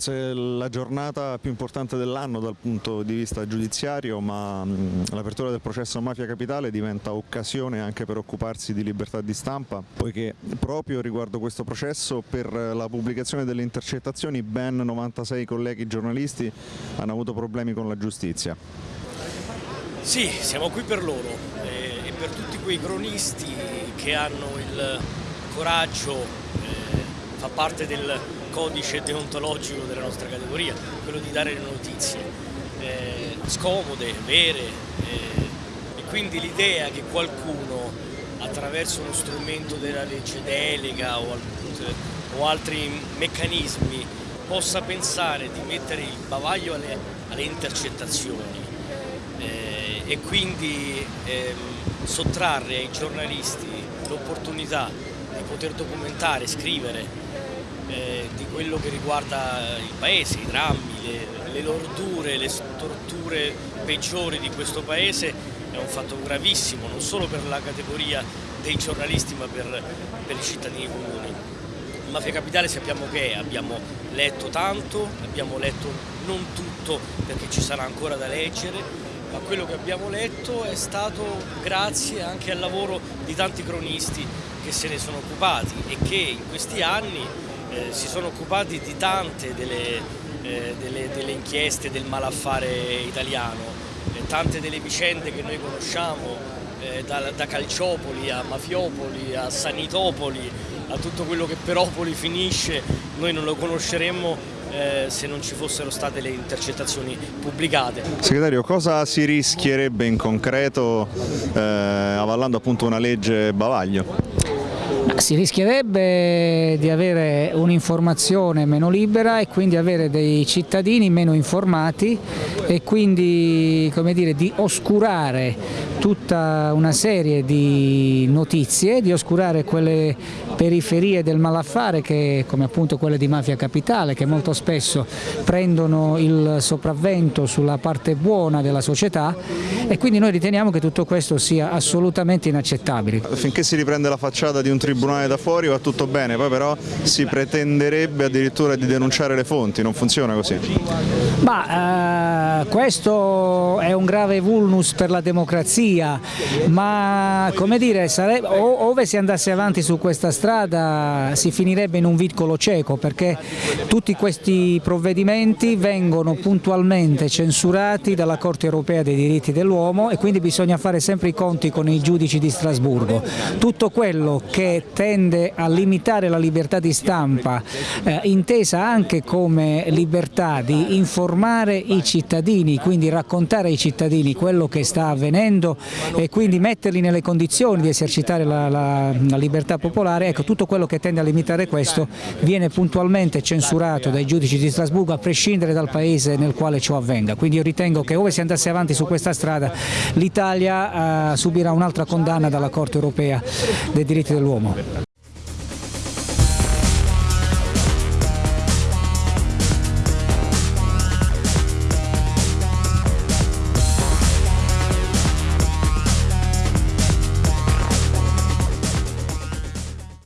Forse la giornata più importante dell'anno dal punto di vista giudiziario, ma l'apertura del processo Mafia Capitale diventa occasione anche per occuparsi di libertà di stampa, poiché proprio riguardo questo processo per la pubblicazione delle intercettazioni ben 96 colleghi giornalisti hanno avuto problemi con la giustizia. Sì, siamo qui per loro eh, e per tutti quei cronisti che hanno il coraggio, eh, fa parte del codice deontologico della nostra categoria, quello di dare le notizie eh, scomode, vere eh, e quindi l'idea che qualcuno attraverso uno strumento della legge delega o, o altri meccanismi possa pensare di mettere il bavaglio alle, alle intercettazioni eh, e quindi ehm, sottrarre ai giornalisti l'opportunità di poter documentare, scrivere eh, di quello che riguarda il paese, i drammi, le, le lordure, le torture peggiori di questo paese è un fatto gravissimo, non solo per la categoria dei giornalisti ma per, per i cittadini comuni. Mafia Capitale sappiamo che è, abbiamo letto tanto, abbiamo letto non tutto perché ci sarà ancora da leggere, ma quello che abbiamo letto è stato grazie anche al lavoro di tanti cronisti che se ne sono occupati e che in questi anni eh, si sono occupati di tante delle, eh, delle, delle inchieste del malaffare italiano, eh, tante delle vicende che noi conosciamo, eh, da, da, Calciopoli a Mafiopoli a Sanitopoli, a tutto quello che per Opoli finisce, noi non lo conosceremmo eh, se non ci fossero state le intercettazioni pubblicate. Segretario, cosa si rischierebbe in concreto avallando appunto una legge bavaglio? Si rischierebbe di avere un'informazione meno libera e quindi avere dei cittadini meno informati e quindi dire, di oscurare tutta una serie di notizie, di oscurare quelle periferie del malaffare che, come appunto quelle di Mafia Capitale che molto spesso prendono il sopravvento sulla parte buona della società e quindi noi riteniamo che tutto questo sia assolutamente inaccettabile. Finché si riprende la facciata di un tribunale da fuori va tutto bene, poi però si pretenderebbe addirittura di denunciare le fonti, non funziona così? Ma, eh, questo è un grave vulnus per la democrazia, ma come dire, sarebbe, ove si andasse avanti su questa strada si finirebbe in un vicolo cieco perché tutti questi provvedimenti vengono puntualmente censurati dalla Corte europea dei diritti dell'uomo e quindi bisogna fare sempre i conti con i giudici di Strasburgo. Tutto quello che tende a limitare la libertà di stampa, eh, intesa anche come libertà di informare i cittadini, quindi raccontare ai cittadini quello che sta avvenendo e quindi metterli nelle condizioni di esercitare la, la, la libertà popolare, ecco tutto quello che tende a limitare questo viene puntualmente censurato dai giudici di Strasburgo a prescindere dal paese nel quale ciò avvenga, quindi io ritengo che ove si andasse avanti su questa strada l'Italia eh, subirà un'altra condanna dalla Corte europea dei diritti dell'uomo. 思う。